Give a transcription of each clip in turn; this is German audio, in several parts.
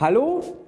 Hallo?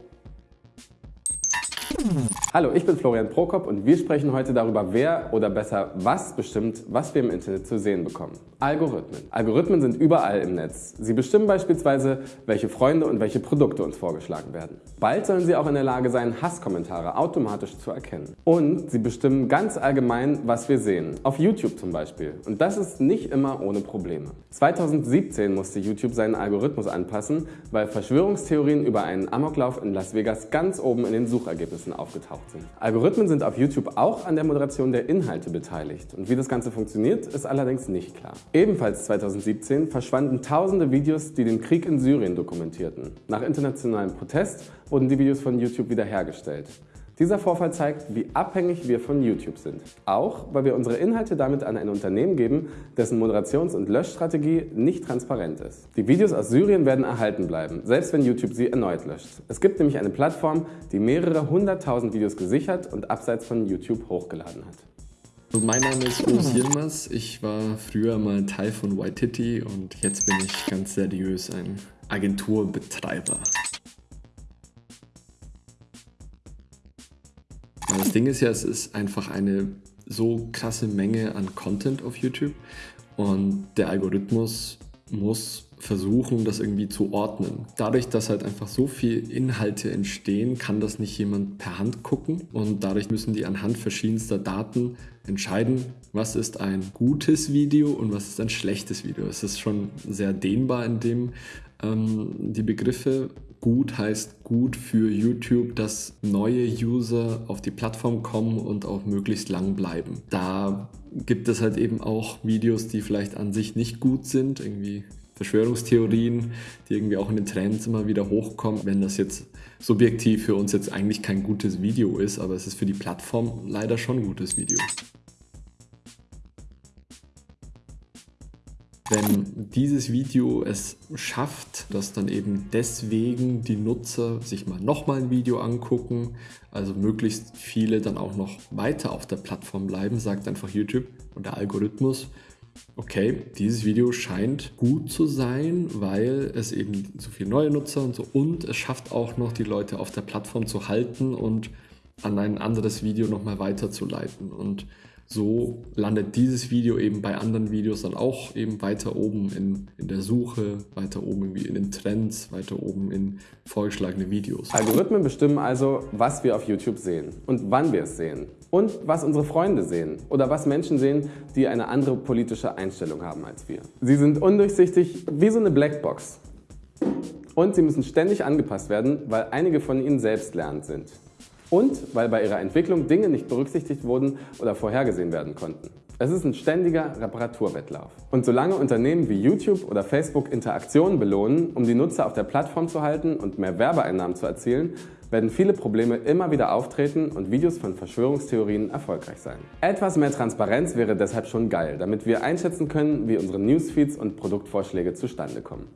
Hallo, ich bin Florian Prokop und wir sprechen heute darüber, wer oder besser was bestimmt, was wir im Internet zu sehen bekommen. Algorithmen. Algorithmen sind überall im Netz. Sie bestimmen beispielsweise, welche Freunde und welche Produkte uns vorgeschlagen werden. Bald sollen sie auch in der Lage sein, Hasskommentare automatisch zu erkennen. Und sie bestimmen ganz allgemein, was wir sehen. Auf YouTube zum Beispiel. Und das ist nicht immer ohne Probleme. 2017 musste YouTube seinen Algorithmus anpassen, weil Verschwörungstheorien über einen Amoklauf in Las Vegas ganz oben in den Suchergebnissen aufgetaucht sind. Algorithmen sind auf YouTube auch an der Moderation der Inhalte beteiligt. Und wie das Ganze funktioniert, ist allerdings nicht klar. Ebenfalls 2017 verschwanden tausende Videos, die den Krieg in Syrien dokumentierten. Nach internationalem Protest wurden die Videos von YouTube wiederhergestellt. Dieser Vorfall zeigt, wie abhängig wir von YouTube sind. Auch, weil wir unsere Inhalte damit an ein Unternehmen geben, dessen Moderations- und Löschstrategie nicht transparent ist. Die Videos aus Syrien werden erhalten bleiben, selbst wenn YouTube sie erneut löscht. Es gibt nämlich eine Plattform, die mehrere hunderttausend Videos gesichert und abseits von YouTube hochgeladen hat. Also mein Name ist Urs Yilmaz. Ich war früher mal Teil von Waititi und jetzt bin ich ganz seriös ein Agenturbetreiber. Das Ding ist ja, es ist einfach eine so krasse Menge an Content auf YouTube und der Algorithmus muss versuchen, das irgendwie zu ordnen. Dadurch, dass halt einfach so viel Inhalte entstehen, kann das nicht jemand per Hand gucken und dadurch müssen die anhand verschiedenster Daten entscheiden, was ist ein gutes Video und was ist ein schlechtes Video. Es ist schon sehr dehnbar in dem ähm, die Begriffe. Gut heißt gut für YouTube, dass neue User auf die Plattform kommen und auch möglichst lang bleiben. Da gibt es halt eben auch Videos, die vielleicht an sich nicht gut sind, irgendwie Verschwörungstheorien, die irgendwie auch in den Trends immer wieder hochkommen. Wenn das jetzt subjektiv für uns jetzt eigentlich kein gutes Video ist, aber es ist für die Plattform leider schon ein gutes Video. Wenn dieses Video es schafft, dass dann eben deswegen die Nutzer sich mal nochmal ein Video angucken, also möglichst viele dann auch noch weiter auf der Plattform bleiben, sagt einfach YouTube und der Algorithmus, okay, dieses Video scheint gut zu sein, weil es eben so viele neue Nutzer und so und es schafft auch noch die Leute auf der Plattform zu halten und an ein anderes Video nochmal weiterzuleiten. Und so landet dieses Video eben bei anderen Videos dann auch eben weiter oben in, in der Suche, weiter oben irgendwie in den Trends, weiter oben in vorgeschlagene Videos. Algorithmen bestimmen also, was wir auf YouTube sehen und wann wir es sehen und was unsere Freunde sehen oder was Menschen sehen, die eine andere politische Einstellung haben als wir. Sie sind undurchsichtig wie so eine Blackbox. Und sie müssen ständig angepasst werden, weil einige von ihnen selbst lernend sind und weil bei ihrer Entwicklung Dinge nicht berücksichtigt wurden oder vorhergesehen werden konnten. Es ist ein ständiger Reparaturwettlauf. Und solange Unternehmen wie YouTube oder Facebook Interaktionen belohnen, um die Nutzer auf der Plattform zu halten und mehr Werbeeinnahmen zu erzielen, werden viele Probleme immer wieder auftreten und Videos von Verschwörungstheorien erfolgreich sein. Etwas mehr Transparenz wäre deshalb schon geil, damit wir einschätzen können, wie unsere Newsfeeds und Produktvorschläge zustande kommen.